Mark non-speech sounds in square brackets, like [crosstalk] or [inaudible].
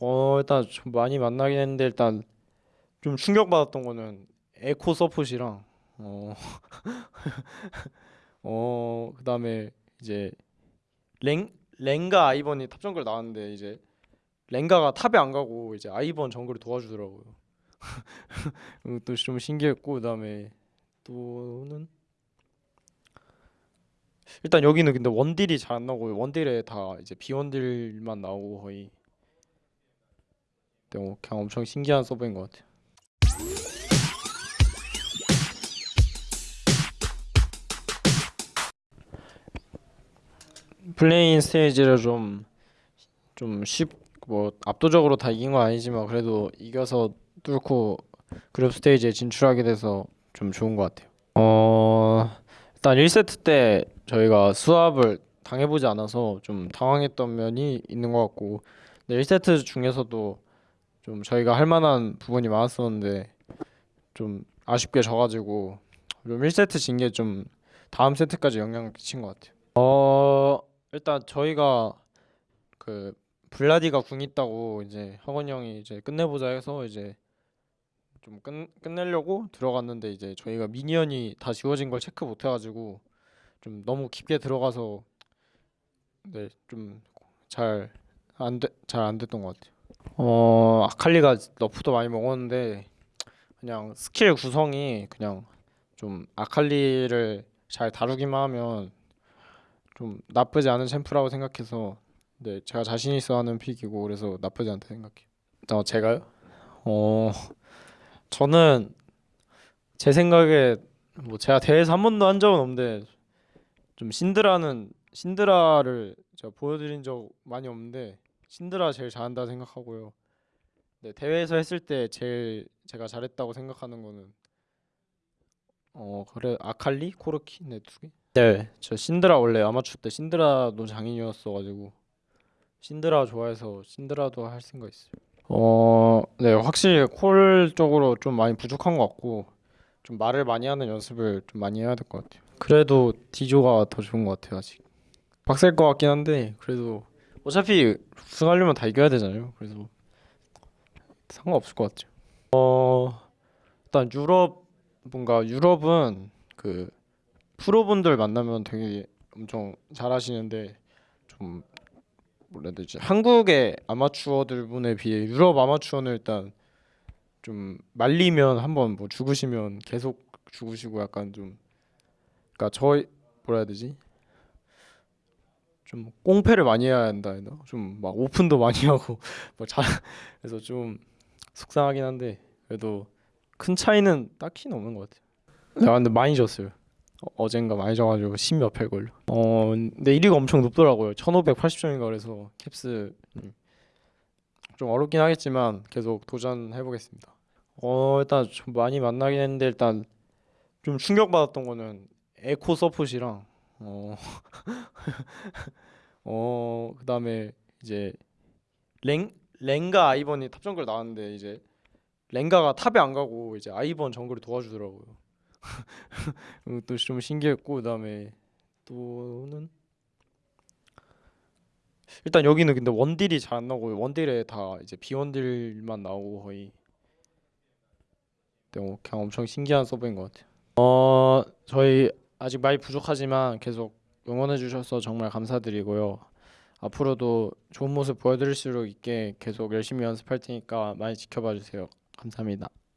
어 일단 좀 많이 만나긴 했는데 일단 좀 충격받았던 거는 에코 서폿이랑 어, [laughs] 어 그다음에 이제 렝 렝가 아이번이 탑 정글 나왔는데 이제 렝가가 탑에 안 가고 이제 아이번 정글을 도와주더라고요. [laughs] 또 좀 신기했고 그다음에 또는 일단 여기는 근데 원딜이 잘 안 나오고 원딜에 다 이제 비원딜만 나오고 거의 네, 그냥 엄청 신기한 서버인 것 같아요. play-in 스테이지를 좀 좀 쉽 뭐 압도적으로 다 이긴 건 아니지만 그래도 이겨서 뚫고 그룹 스테이지에 진출하게 돼서 좀 좋은 것 같아요. 어 일단 1세트 때 저희가 swap을 당해보지 않아서 좀 당황했던 면이 있는 것 같고 근데 1세트 중에서도 좀 저희가 할 만한 부분이 많았었는데 좀 아쉽게 져가지고 좀 1세트 진 게 좀 다음 세트까지 영향을 끼친 것 같아요. 어 일단 저희가 그 블라디가 궁 있다고 이제 혁규 형이 이제 끝내보자 해서 이제 좀 끝, 끝내려고 들어갔는데 이제 저희가 미니언이 다 지워진 걸 체크 못 해가지고 좀 너무 깊게 들어가서 네 좀 잘 안 돼, 잘안 됐던 것 같아요. 어 아칼리가 너프도 많이 먹었는데 그냥 스킬 구성이 그냥 좀 아칼리를 잘 다루기만 하면 좀 나쁘지 않은 챔프라고 생각해서 네 제가 자신 있어 하는 픽이고 그래서 나쁘지 않다 생각해요. 어 제가요? 어 저는 제 생각에 뭐 제가 대회에서 한 번도 한 적은 없는데 좀 신드라는 신드라를 제가 보여드린 적 많이 없는데 신드라 제일 잘한다 생각하고요. 네 대회에서 했을 때 제일 제가 잘했다고 생각하는 거는 어 그래 아칼리 코르키 네 두 개. 네, 저 신드라 원래 아마추어 때 신드라도 장인이었어가지고 신드라 좋아해서 신드라도 할 생각 있어요. 어, 네, 확실히 콜 쪽으로 좀 많이 부족한 것 같고 좀 말을 많이 하는 연습을 좀 많이 해야 될 것 같아요. 그래도 디조가 더 좋은 것 같아요 아직. 빡셀 것 같긴 한데 그래도 어차피 우승하려면 다 이겨야 되잖아요. 그래서 상관없을 것 같죠. 어, 일단 유럽 뭔가 유럽은 그 프로분들 만나면 되게 엄청 잘하시는데 좀 뭐라 해야 되지? 한국의 아마추어들 분에 비해 유럽 아마추어는 일단 좀 말리면 한번 뭐 죽으시면 계속 죽으시고 약간 좀 그러니까 저희 뭐라 해야 되지? 좀 꽁패를 많이 해야 한다 해나? 좀막 오픈도 많이 [laughs] 하고 뭐잘 그래서 좀 속상하긴 한데 그래도 큰 차이는 딱히는 없는 것 같아요. 야 근데 많이 졌어요. 어, 어젠가 많이 져가지고 10몇패 걸려. 어 근데 1위가 엄청 높더라고요. 1580점인가 그래서 캡스 음, 좀 어렵긴 하겠지만 계속 도전해 보겠습니다. 어 일단 좀 많이 만나긴 했는데 일단 좀 충격받았던 거는 에코 서폿이랑 어, [laughs] 어 그다음에 이제 렝 렝가 아이번이 탑 정글 나왔는데 이제 렝가가 탑에 안 가고 이제 아이번 정글을 도와주더라고요. [laughs] 또 좀 신기했고 그다음에 또는 일단 여기는 근데 원딜이 잘 안 나오고 원딜에 다 이제 비원딜만 나오고 거의 네, 어, 그냥 엄청 신기한 서버인 것 같아요. 어 저희 아직 많이 부족하지만 계속 응원해 주셔서 정말 감사드리고요. 앞으로도 좋은 모습 보여드릴 수 있게 계속 열심히 연습할 테니까 많이 지켜봐 주세요. 감사합니다.